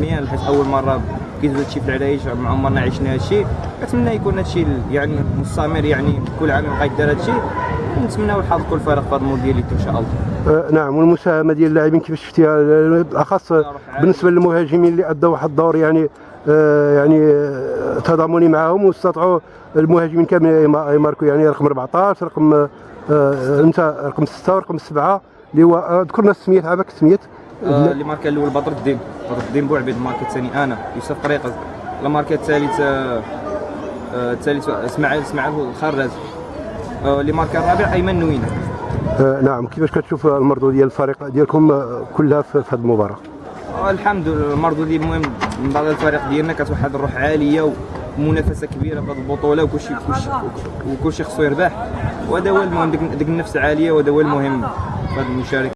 مزيان حيت أول مرة كيدوز هادشي في العرايش ما عمرنا عشنا هادشي. كنتمنى يكون هادشي يعني مستمر يعني كل عام يبقى يدار هادشي. ونتمناو الحظ كل فريق في هذا المونديال إن شاء الله. آه، نعم والمساهمة ديال اللاعبين كيفاش شفتيها؟ بالاخص بالنسبة للمهاجمين اللي ادوا واحد الدور يعني آه، يعني آه، تضامني معهم واستطاعوا المهاجمين كاملين يما- يماركوا يعني رقم 14 رقم آه، أنت رقم 6 ورقم 7 اللي هو آه، ذكرنا السميات عافاك السميات آه، اللي ماركا الأول بدر الدين الدين بوعبيد الماركا الثاني أنا يوسف طريقه الماركا الثالث آه، آه، الثالث اسماعيل اسماعيل الخراز آه، اللي ماركا الرابع أيمن نوينة. آه، نعم كيفاش كتشوف المردود ديال الفريق ديالكم كلها في هذه المباراة؟ الحمد لله المردود اللي المهم من بعد الفريق ديالنا كانت واحد الروح عالية ومنافسة كبيرة في هذه البطولة وكلشي كلشي وكلشي خصو يربح. وهذا هو المهم ديك النفس العاليه وهذا هو المهم في هذه المشاركة.